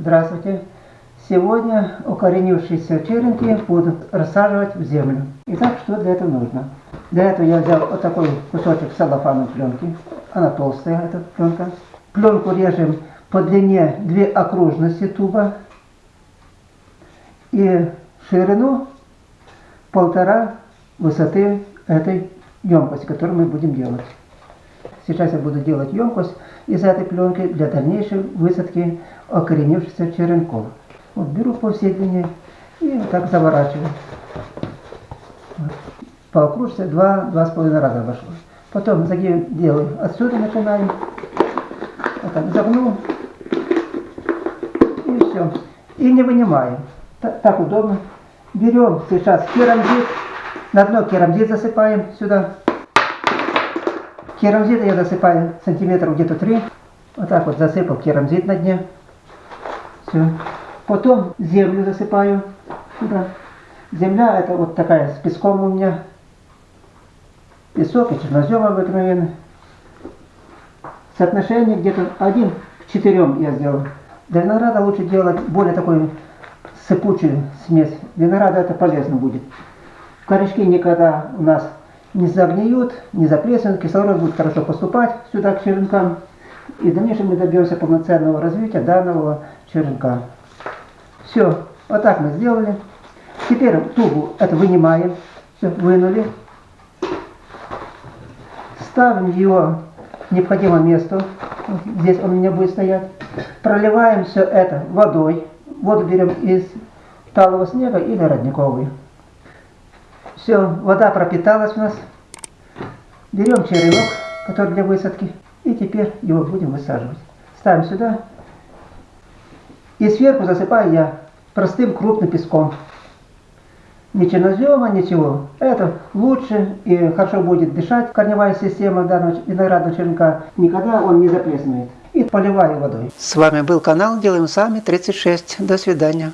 Здравствуйте! Сегодня укоренившиеся черенки будут рассаживать в землю. Итак, что для этого нужно? Для этого я взял вот такой кусочек целлофановой пленки. Она толстая, эта пленка. Пленку режем по длине две окружности туба и ширину полтора высоты этой емкости, которую мы будем делать. Сейчас я буду делать емкость из этой пленки для дальнейшей высадки окоренившихся черенков. Вот беру по всей длине и вот так заворачиваю. Вот. По окружности два-два с половиной раза вошло. Потом загиб делаю. Отсюда начинаем. Вот так загнул. И все. И не вынимаем. Так, так удобно. Берем сейчас керамзит. На дно керамзит засыпаем сюда. Керамзит я засыпаю сантиметров где-то 3. Вот так вот засыпал керамзит на дне. Все. Потом землю засыпаю сюда. Земля это вот такая с песком у меня. Песок и чернозем обыкновенный. Соотношение где-то 1 к 4 я сделал. Для винограда лучше делать более такую сыпучую смесь. Винограда это полезно будет. Корешки никогда у нас не загниют, не заплеснут, кислород будет хорошо поступать сюда к черенкам. И в дальнейшем мы добьемся полноценного развития данного черенка. Все, вот так мы сделали. Теперь тубу это вынимаем, все, вынули. Ставим его в необходимое место, здесь он у меня будет стоять. Проливаем все это водой. Воду берем из талого снега или родниковый. Все, вода пропиталась у нас. Берем черенок, который для высадки, и теперь его будем высаживать. Ставим сюда. И сверху засыпаю я простым крупным песком. Ни чернозема, ничего. Это лучше и хорошо будет дышать корневая система данного виноградного черенка. Никогда он не заплеснует. И поливаю водой. С вами был канал Делаем Сами 36. До свидания.